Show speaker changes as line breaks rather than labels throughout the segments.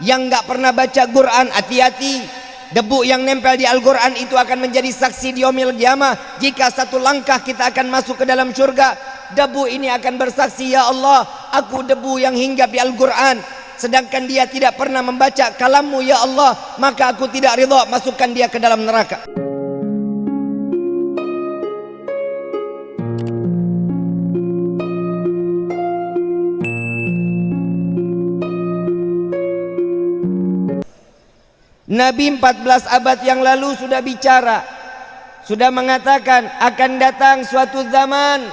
yang nggak pernah baca Quran hati-hati. Debu yang nempel di Al-Quran itu akan menjadi saksi di omil kiamah. Jika satu langkah kita akan masuk ke dalam surga debu ini akan bersaksi ya Allah aku debu yang hinggap di Al-Quran. Sedangkan dia tidak pernah membaca kalammu ya Allah maka aku tidak ridha masukkan dia ke dalam neraka Nabi 14 abad yang lalu sudah bicara sudah mengatakan akan datang suatu zaman.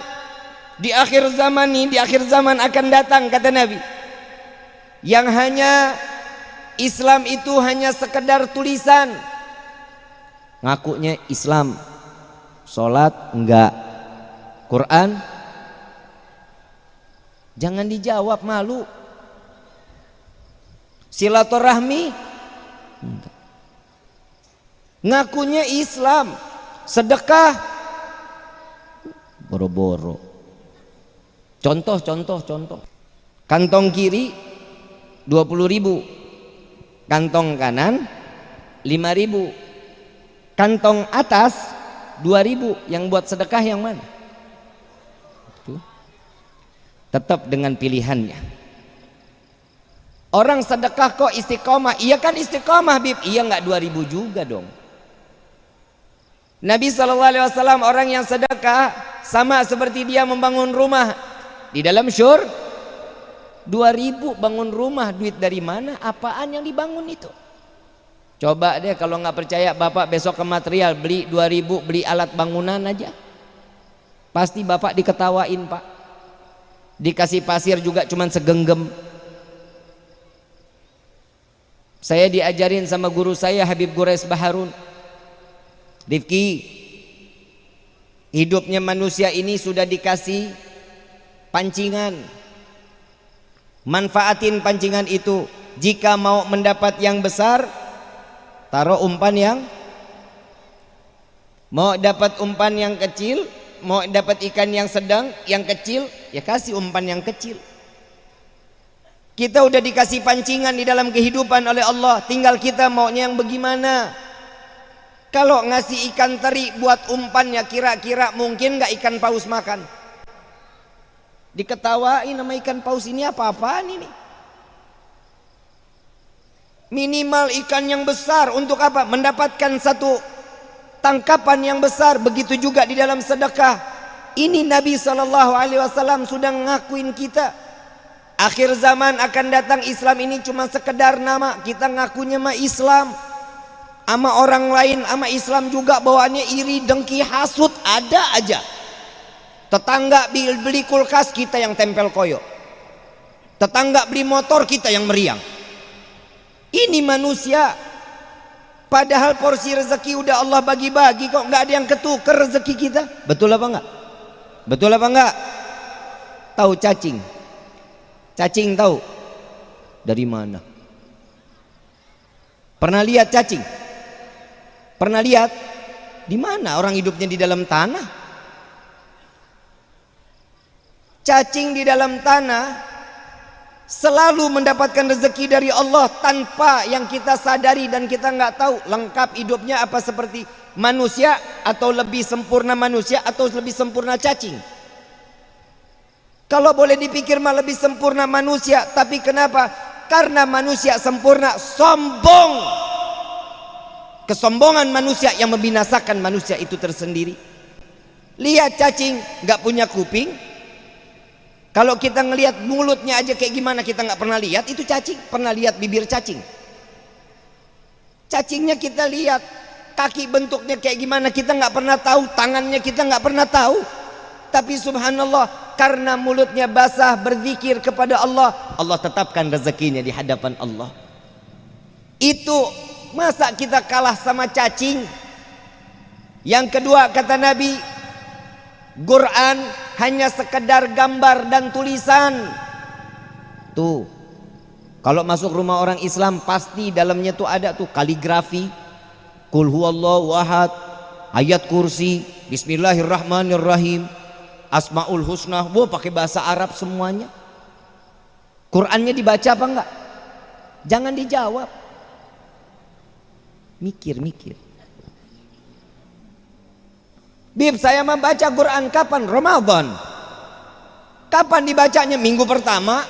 Di akhir zaman ini di akhir zaman akan datang kata Nabi. Yang hanya Islam itu hanya sekedar tulisan. Ngakunya Islam. Sholat enggak. Quran? Jangan dijawab malu. Silaturahmi Ngakunya Islam, sedekah boro-boro. Contoh, contoh, contoh. Kantong kiri 20 ribu. Kantong kanan 5 ribu. Kantong atas 2 ribu. Yang buat sedekah yang mana? Tetap dengan pilihannya. Orang sedekah kok istiqomah? Iya kan istiqomah Bib. Iya nggak 2000 juga dong. Nabi SAW orang yang sedekah sama seperti dia membangun rumah di dalam syur 2000 bangun rumah duit dari mana apaan yang dibangun itu coba deh kalau nggak percaya bapak besok ke material beli 2000 beli alat bangunan aja pasti bapak diketawain pak dikasih pasir juga cuman segenggam saya diajarin sama guru saya Habib Gures Baharun. Rifki, hidupnya manusia ini sudah dikasih pancingan. Manfaatin pancingan itu. Jika mau mendapat yang besar, taruh umpan yang mau dapat umpan yang kecil, mau dapat ikan yang sedang, yang kecil, ya kasih umpan yang kecil. Kita udah dikasih pancingan di dalam kehidupan oleh Allah. Tinggal kita maunya yang bagaimana. Kalau ngasih ikan teri buat umpannya kira-kira mungkin nggak ikan paus makan. Diketawain nama ikan paus ini apa-apaan ini. Minimal ikan yang besar untuk apa? Mendapatkan satu tangkapan yang besar. Begitu juga di dalam sedekah. Ini Nabi SAW sudah ngakuin kita Akhir zaman akan datang Islam ini cuma sekedar nama. Kita ngakunya mah Islam. Ama orang lain ama Islam juga bawaannya iri, dengki, hasut. Ada aja. Tetangga beli, kulkas kita yang tempel koyo Tetangga beli motor kita yang meriang. Ini manusia. Padahal porsi rezeki udah Allah bagi-bagi kok nggak ada yang ketuker rezeki kita? Betul apa enggak? Betul apa enggak? Tahu cacing Cacing tahu? Dari mana? Pernah lihat cacing? Pernah lihat? Di mana orang hidupnya di dalam tanah? Cacing di dalam tanah selalu mendapatkan rezeki dari Allah tanpa yang kita sadari dan kita nggak tahu lengkap hidupnya apa seperti manusia atau lebih sempurna manusia atau lebih sempurna cacing. Kalau boleh dipikir mah lebih sempurna manusia, tapi kenapa? Karena manusia sempurna sombong. Kesombongan manusia yang membinasakan manusia itu tersendiri. Lihat cacing nggak punya kuping. Kalau kita ngelihat mulutnya aja kayak gimana kita nggak pernah lihat itu cacing. Pernah lihat bibir cacing? Cacingnya kita lihat. Kaki bentuknya kayak gimana kita nggak pernah tahu. Tangannya kita nggak pernah tahu. Tapi subhanallah karena mulutnya basah berzikir kepada Allah Allah tetapkan rezekinya di hadapan Allah. Itu masa kita kalah sama cacing. Yang kedua kata Nabi Quran hanya sekedar gambar dan tulisan. Tuh kalau masuk rumah orang Islam pasti dalamnya tuh ada tuh kaligrafi. Kul huwallahu ahad ayat kursi bismillahirrahmanirrahim Asmaul Husna, wah pakai bahasa Arab semuanya. Qurannya dibaca apa enggak? Jangan dijawab. Mikir-mikir. Bib, saya membaca Quran kapan? Ramadan. Kapan dibacanya? Minggu pertama.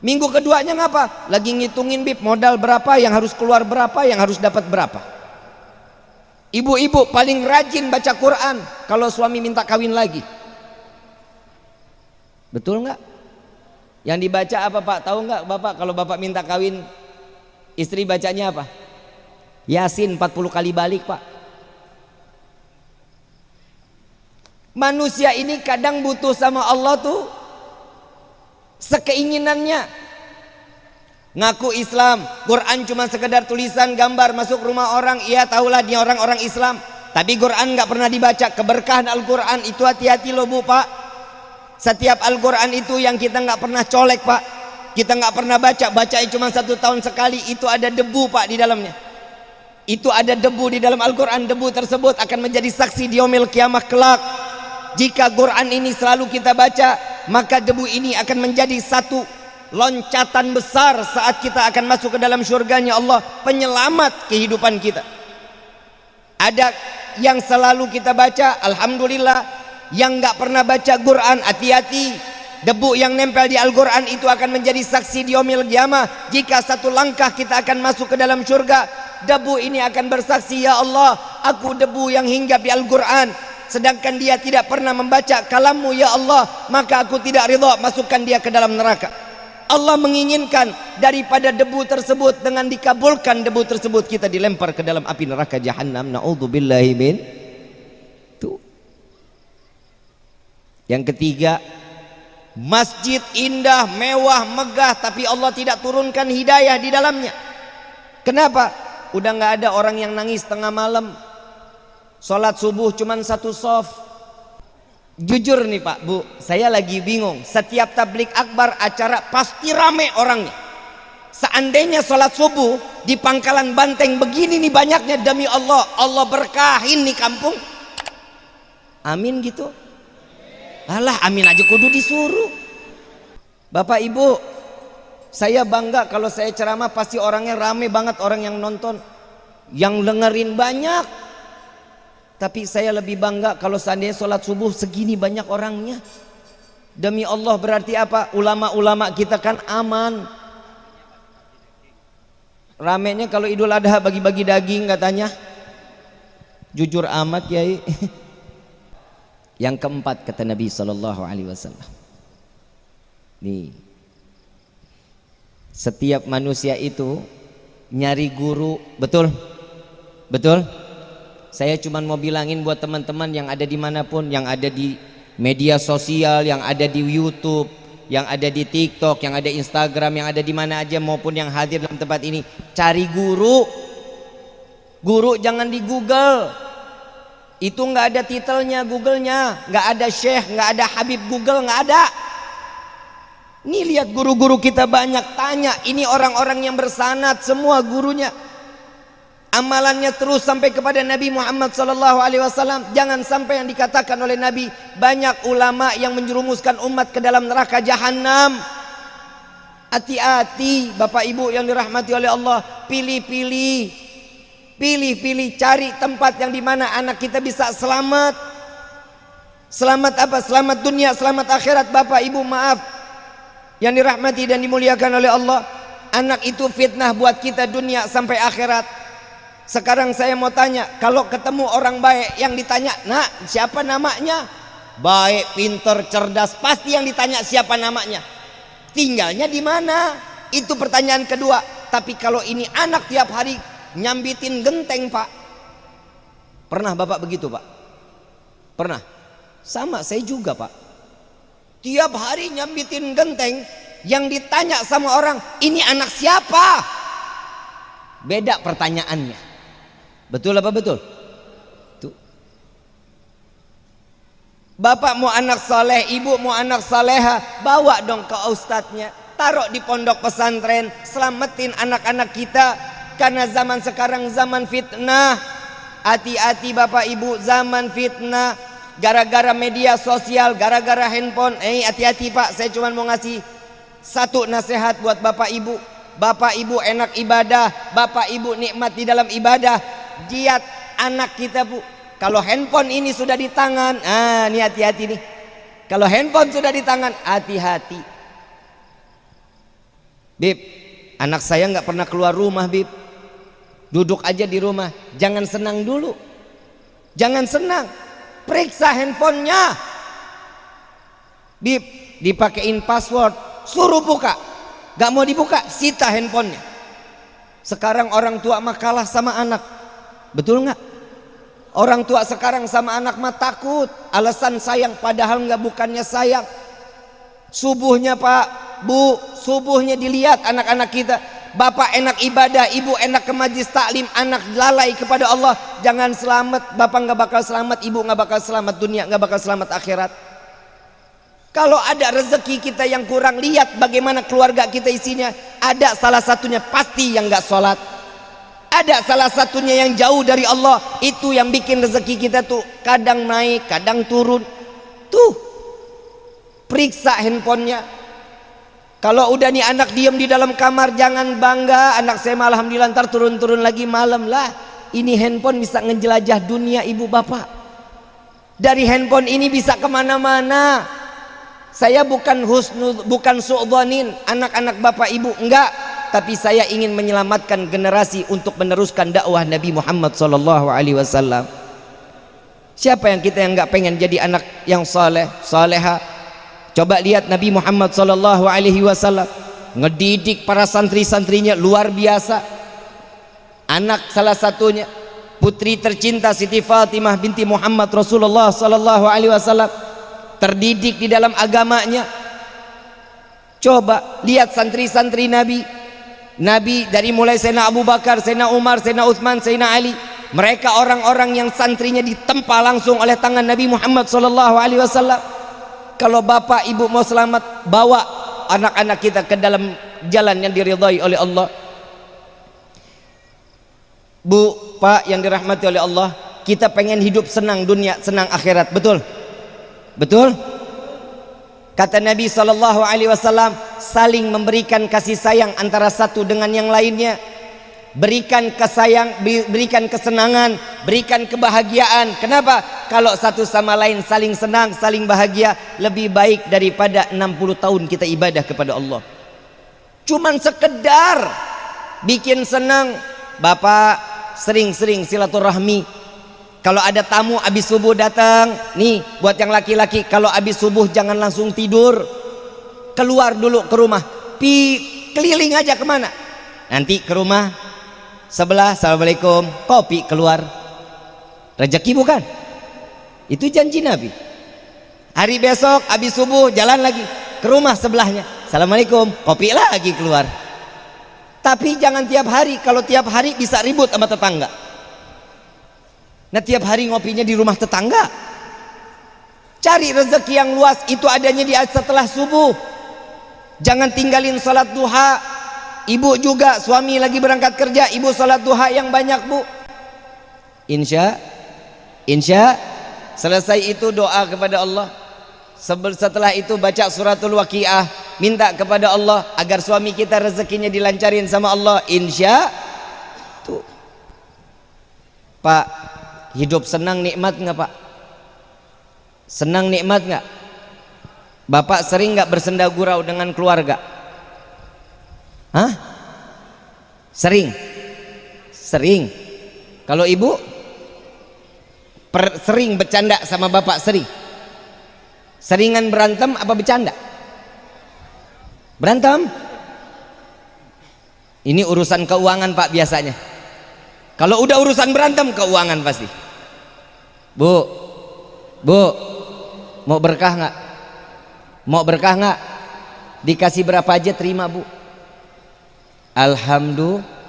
Minggu keduanya ngapa? Lagi ngitungin Bib, modal berapa, yang harus keluar berapa, yang harus dapat berapa. Ibu-ibu paling rajin baca Quran kalau suami minta kawin lagi. Betul nggak? Yang dibaca apa Pak? Tahu nggak Bapak kalau Bapak minta kawin istri bacanya apa? Yasin 40 kali balik Pak. Manusia ini kadang butuh sama Allah tuh sekeinginannya. Ngaku Islam, Quran cuma sekedar tulisan gambar masuk rumah orang, iya tahulah dia orang-orang Islam. Tapi Quran nggak pernah dibaca. Keberkahan Al-Quran itu hati-hati loh bu pak. Setiap Al-Quran itu yang kita nggak pernah colek pak. Kita nggak pernah baca, baca cuma satu tahun sekali. Itu ada debu pak di dalamnya. Itu ada debu di dalam Al-Quran. Debu tersebut akan menjadi saksi di omil kiamah kelak jika Quran ini selalu kita baca maka debu ini akan menjadi satu loncatan besar saat kita akan masuk ke dalam syurganya Allah penyelamat kehidupan kita. Ada yang selalu kita baca Alhamdulillah yang nggak pernah baca Quran hati-hati debu yang nempel di Al-Quran itu akan menjadi saksi di omil jika satu langkah kita akan masuk ke dalam syurga debu ini akan bersaksi ya Allah aku debu yang hinggap di Al-Quran. Sedangkan dia tidak pernah membaca kalammu ya Allah maka aku tidak ridha masukkan dia ke dalam neraka Allah menginginkan daripada debu tersebut dengan dikabulkan debu tersebut kita dilempar ke dalam api neraka jahannam. Naudzubillahi min tuh yang ketiga masjid indah mewah megah tapi Allah tidak turunkan hidayah di dalamnya. Kenapa? Udah nggak ada orang yang nangis tengah malam. Sholat subuh cuman satu soft. Jujur nih Pak Bu, saya lagi bingung. Setiap tablik akbar acara pasti rame orangnya. Seandainya sholat subuh di pangkalan banteng begini nih banyaknya demi Allah, Allah berkahin nih kampung. Amin gitu. Alah amin aja kudu disuruh. Bapak Ibu, saya bangga kalau saya ceramah pasti orangnya rame banget orang yang nonton. Yang dengerin banyak, tapi saya lebih bangga kalau seandainya sholat subuh segini banyak orangnya. Demi Allah berarti apa? Ulama-ulama kita kan aman. Ramenya kalau Idul Adha bagi-bagi daging katanya. Jujur amat Kiai. Yang keempat kata Nabi Sallallahu Alaihi Wasallam. Nih, setiap manusia itu nyari guru, betul, betul. Saya cuma mau bilangin buat teman-teman yang ada di mana pun, yang ada di media sosial, yang ada di YouTube, yang ada di TikTok, yang ada Instagram, yang ada di mana aja maupun yang hadir dalam tempat ini, cari guru. Guru jangan di Google. Itu nggak ada titelnya Googlenya, nggak ada Syekh, nggak ada Habib Google, nggak ada. Nih lihat guru-guru kita banyak tanya, ini orang-orang yang bersanat semua gurunya amalannya terus sampai kepada Nabi Muhammad sallallahu alaihi wasallam. Jangan sampai yang dikatakan oleh Nabi banyak ulama yang menjerumuskan umat ke dalam neraka jahanam hati-hati Bapak Ibu yang dirahmati oleh Allah pilih-pilih. Pilih-pilih cari tempat yang di mana anak kita bisa selamat. Selamat apa? Selamat dunia selamat akhirat Bapak Ibu maaf. Yang dirahmati dan dimuliakan oleh Allah anak itu fitnah buat kita dunia sampai akhirat sekarang saya mau tanya, kalau ketemu orang baik yang ditanya, "Nak, siapa namanya?" Baik, pinter, cerdas, pasti yang ditanya siapa namanya. Tinggalnya di mana? Itu pertanyaan kedua. Tapi kalau ini anak tiap hari nyambitin genteng, Pak. Pernah Bapak begitu, Pak? Pernah? Sama saya juga, Pak. Tiap hari nyambitin genteng, yang ditanya sama orang, "Ini anak siapa?" Beda pertanyaannya. Betul apa betul? Tuh. Bapak mau anak soleh, ibu mau anak soleha, bawa dong ke ustadznya. Taruh di pondok pesantren, selamatin anak-anak kita. Karena zaman sekarang zaman fitnah. Hati-hati bapak ibu, zaman fitnah. Gara-gara media sosial, gara-gara handphone. Eh hati-hati pak, saya cuma mau ngasih satu nasihat buat bapak ibu Bapak ibu enak ibadah, bapak ibu nikmat di dalam ibadah. Diat anak kita bu. Kalau handphone ini sudah di tangan, ah ini hati-hati nih. Kalau handphone sudah di tangan, hati-hati. Bib, anak saya nggak pernah keluar rumah, Bib. Duduk aja di rumah, jangan senang dulu. Jangan senang. Periksa handphonenya. Bib, dipakein password, suruh buka Gak mau dibuka, sita handphonenya. Sekarang orang tua mah kalah sama anak. Betul nggak? Orang tua sekarang sama anak mah takut. Alasan sayang padahal nggak bukannya sayang. Subuhnya Pak, Bu, subuhnya dilihat anak-anak kita. Bapak enak ibadah, ibu enak ke majlis taklim, anak lalai kepada Allah. Jangan selamat, bapak nggak bakal selamat, ibu nggak bakal selamat dunia, nggak bakal selamat akhirat. Kalau ada rezeki kita yang kurang lihat bagaimana keluarga kita isinya. Ada salah satunya pasti yang nggak sholat. Ada salah satunya yang jauh dari Allah. Itu yang bikin rezeki kita tuh kadang naik, kadang turun. Tuh, periksa handphonenya. Kalau udah nih anak diem di dalam kamar jangan bangga. Anak saya malah alhamdulillah ntar turun-turun lagi malam lah. Ini handphone bisa ngejelajah dunia ibu bapak. Dari handphone ini bisa ke mana-mana saya bukan husnul, bukan su'dhanin anak-anak bapak ibu, enggak. Tapi saya ingin menyelamatkan generasi untuk meneruskan dakwah Nabi Muhammad wasallam. Siapa yang kita yang enggak pengen jadi anak yang saleh, saleha? Coba lihat Nabi Muhammad wasallam ngedidik para santri-santrinya luar biasa. Anak salah satunya putri tercinta Siti Fatimah binti Muhammad Rasulullah wasallam terdidik di dalam agamanya coba lihat santri-santri Nabi Nabi dari mulai Sayyidina Abu Bakar, Sayyidina Umar, Sayyidina Uthman, Sayyidina Ali mereka orang-orang yang santrinya ditempa langsung oleh tangan Nabi Muhammad wasallam kalau bapak ibu mau selamat bawa anak-anak kita ke dalam jalan yang diridhai oleh Allah Bu, Pak yang dirahmati oleh Allah kita pengen hidup senang dunia, senang akhirat, betul? Betul? Kata Nabi sallallahu alaihi wasallam, saling memberikan kasih sayang antara satu dengan yang lainnya. Berikan kesayang, berikan kesenangan, berikan kebahagiaan. Kenapa? Kalau satu sama lain saling senang, saling bahagia, lebih baik daripada 60 tahun kita ibadah kepada Allah. Cuman sekedar bikin senang, Bapak sering-sering silaturahmi kalau ada tamu habis subuh datang, nih buat yang laki-laki, kalau habis subuh jangan langsung tidur. Keluar dulu ke rumah. Pi keliling aja ke mana? Nanti ke rumah sebelah, assalamualaikum, kopi keluar. Rezeki bukan? Itu janji Nabi. Hari besok habis subuh jalan lagi ke rumah sebelahnya. Assalamualaikum, kopi lagi keluar. Tapi jangan tiap hari. Kalau tiap hari bisa ribut sama tetangga. Nah tiap hari ngopinya di rumah tetangga. Cari rezeki yang luas itu adanya di setelah subuh. Jangan tinggalin salat duha. Ibu juga suami lagi berangkat kerja, ibu salat duha yang banyak, Bu. Insya Insya selesai itu doa kepada Allah. Setelah itu baca suratul waqiah, minta kepada Allah agar suami kita rezekinya dilancarin sama Allah. Insya tuh. Pak, Hidup senang nikmat nggak pak? Senang nikmat nggak? Bapak sering nggak bersenda gurau dengan keluarga? Hah? Sering? Sering. Kalau ibu? Per, sering bercanda sama bapak sering? Seringan berantem apa bercanda? Berantem? Ini urusan keuangan pak biasanya. Kalau udah urusan berantem keuangan pasti. Bu, bu, mau berkah nggak? Mau berkah nggak? Dikasih berapa aja terima bu. Alhamdulillah.